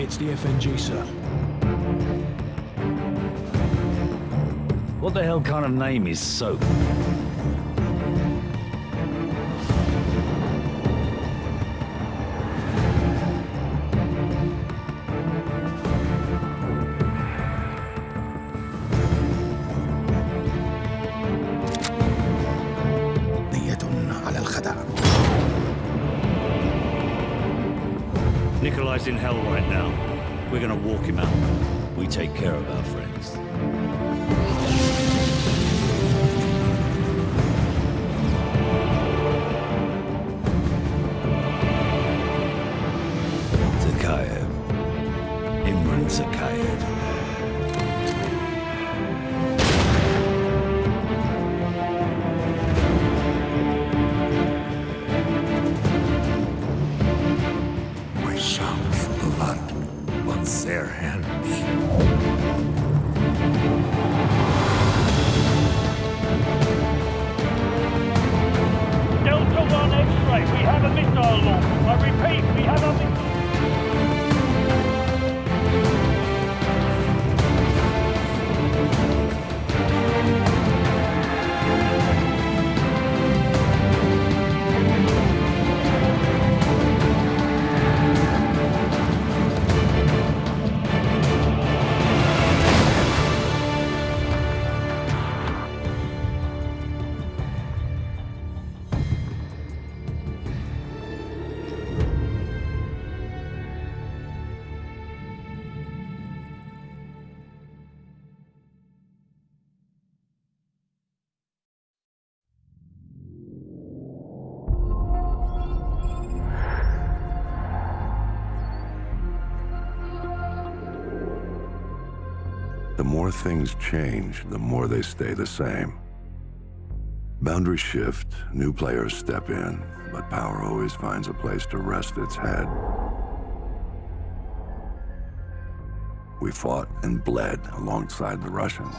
It's the FNG, sir. What the hell kind of name is Soap? Nikolai's in hell right now. We're gonna walk him out. We take care of our friends. We have a missile launch. I repeat, we have a missile... more things change, the more they stay the same. Boundaries shift, new players step in, but power always finds a place to rest its head. We fought and bled alongside the Russians.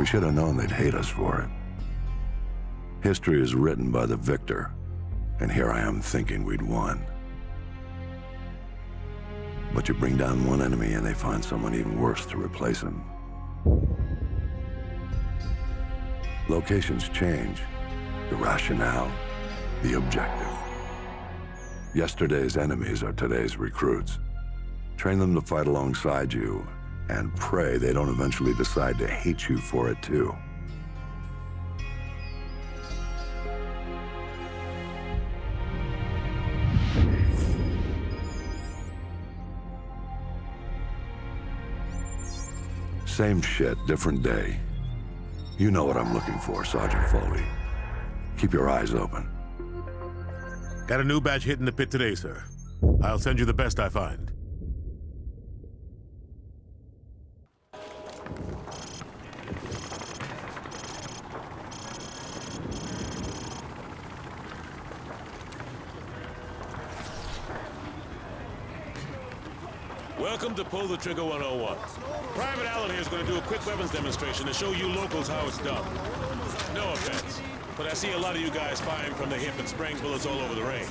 We should have known they'd hate us for it. History is written by the victor, and here I am thinking we'd won. But you bring down one enemy and they find someone even worse to replace him. Locations change. The rationale, the objective. Yesterday's enemies are today's recruits. Train them to fight alongside you, and pray they don't eventually decide to hate you for it too. Same shit, different day. You know what I'm looking for, Sergeant Foley. Keep your eyes open. Got a new batch hit in the pit today, sir. I'll send you the best I find. Welcome to Pull the Trigger 101. Private Allen here is going to do a quick weapons demonstration to show you locals how it's done. No offense, but I see a lot of you guys firing from the hip and spraying bullets all over the range.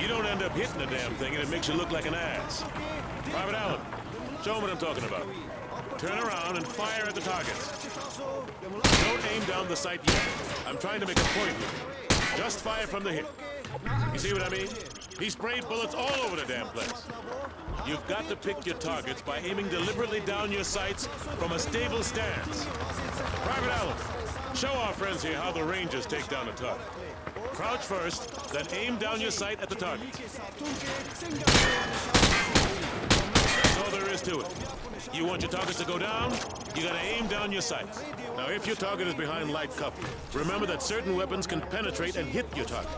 You don't end up hitting the damn thing and it makes you look like an ass. Private Allen, show 'em what I'm talking about. Turn around and fire at the targets. Don't aim down the sight yet. I'm trying to make a point here. Just fire from the hip. You see what I mean? He sprayed bullets all over the damn place. You've got to pick your targets by aiming deliberately down your sights from a stable stance. Private Allen, show our friends here how the Rangers take down a target. Crouch first, then aim down your sight at the target. That's all there is to it. You want your targets to go down, you gotta aim down your sights. Now, if your target is behind light cover, remember that certain weapons can penetrate and hit your target.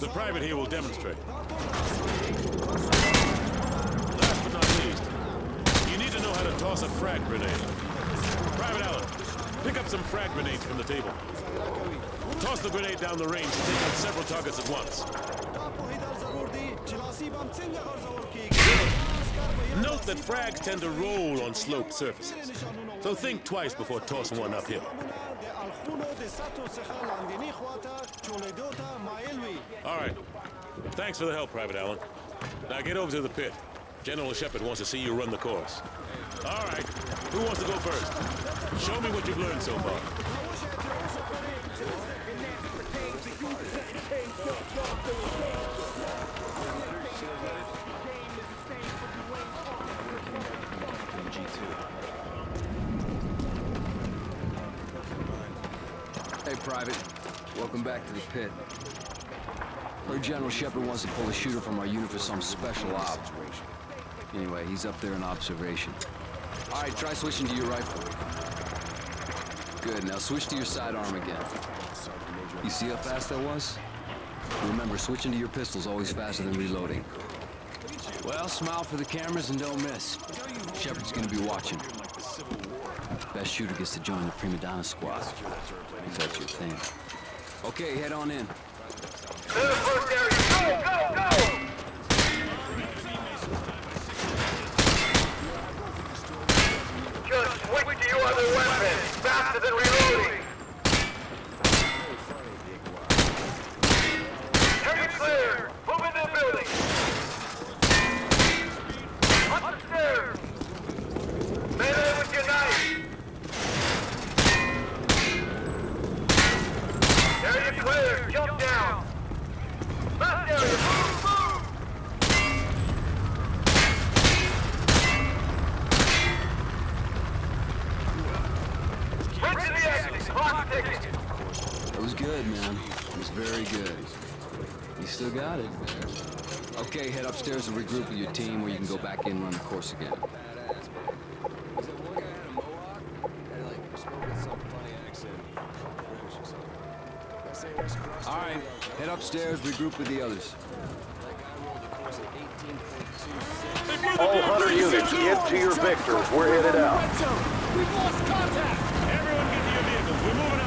The private here will demonstrate. Last but not least, you need to know how to toss a frag grenade. Private Allen, pick up some frag grenades from the table. Toss the grenade down the range and take out several targets at once. Note that frags tend to roll on sloped surfaces, so think twice before tossing one uphill. All right. Thanks for the help, Private Allen. Now get over to the pit. General Shepard wants to see you run the course. All right, who wants to go first? Show me what you've learned so far. Hey, Private. Welcome back to the pit. Heard General Shepard wants to pull a shooter from our unit for some special op. Anyway, he's up there in observation. All right, try switching to your rifle. Good, now switch to your sidearm again. You see how fast that was? Remember, switching to your pistol's always faster than reloading. Well, smile for the cameras and don't miss. Shepard's gonna be watching. Best shooter gets to join the Prima Donna squad. If that's your thing. Okay, head on in. Clear the first area. Go, go, go! Just switch to your other weapon. Faster than reloading. Area clear. Move into the building. Up the stairs. Melee with your knife. Area clear. Jump down. Last area. Move, move. Bridge to the exit. Clock ticking. It was good, man. It was very good. You still got it. Okay, head upstairs and regroup with your team where you can go back in and run the course again. All right, head upstairs, regroup with the others. All Hunter units, get to your victors. We're headed out. We've lost contact! We're moving